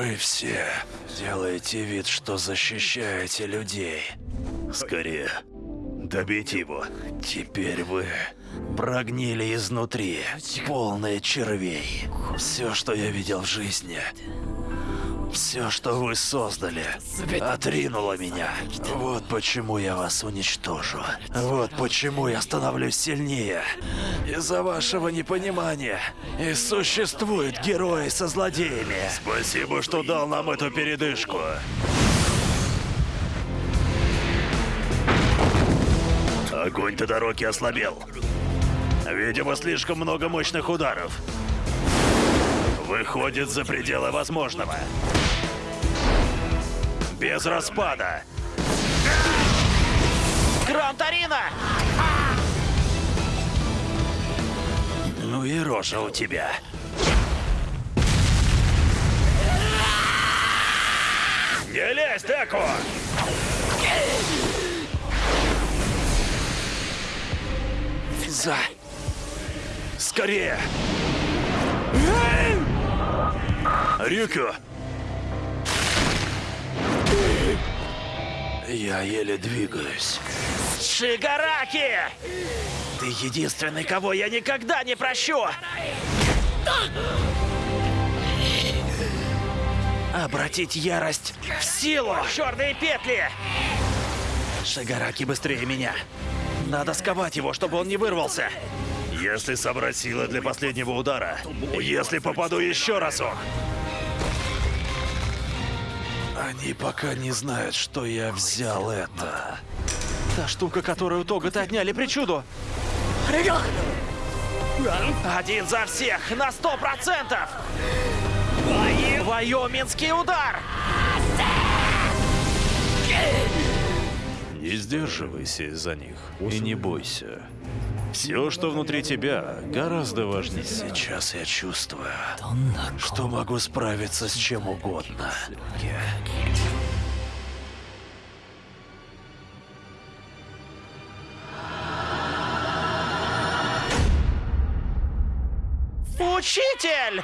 Вы все делаете вид, что защищаете людей. Скорее, добейте его. Теперь вы прогнили изнутри, полные червей. Все, что я видел в жизни, все, что вы создали, отринуло меня. Вот почему я вас уничтожу. Вот почему я становлюсь сильнее. Из-за вашего непонимания и существуют герои со злодеями. Спасибо, что дал нам эту передышку. Огонь Тодороки ослабел. Видимо, слишком много мощных ударов. Выходит за пределы возможного. Без распада. Гранд Арина! Ну и рожа у тебя. Не лезь, Деку! За... Скорее! Рюкю! Я еле двигаюсь. Шигараки! Ты единственный, кого я никогда не прощу! Обратить ярость в силу! Черные петли! Шигараки быстрее меня. Надо сковать его, чтобы он не вырвался. Если собрать силы для последнего удара, если попаду еще разок. Они пока не знают, что я взял это. Та штука, которую Тогата отняли причуду. Один за всех, на сто процентов! Вайоминский удар! Не сдерживайся из-за них и не бойся. Все, что внутри тебя, гораздо важнее. Сейчас я чувствую, что могу справиться с чем угодно. Учитель!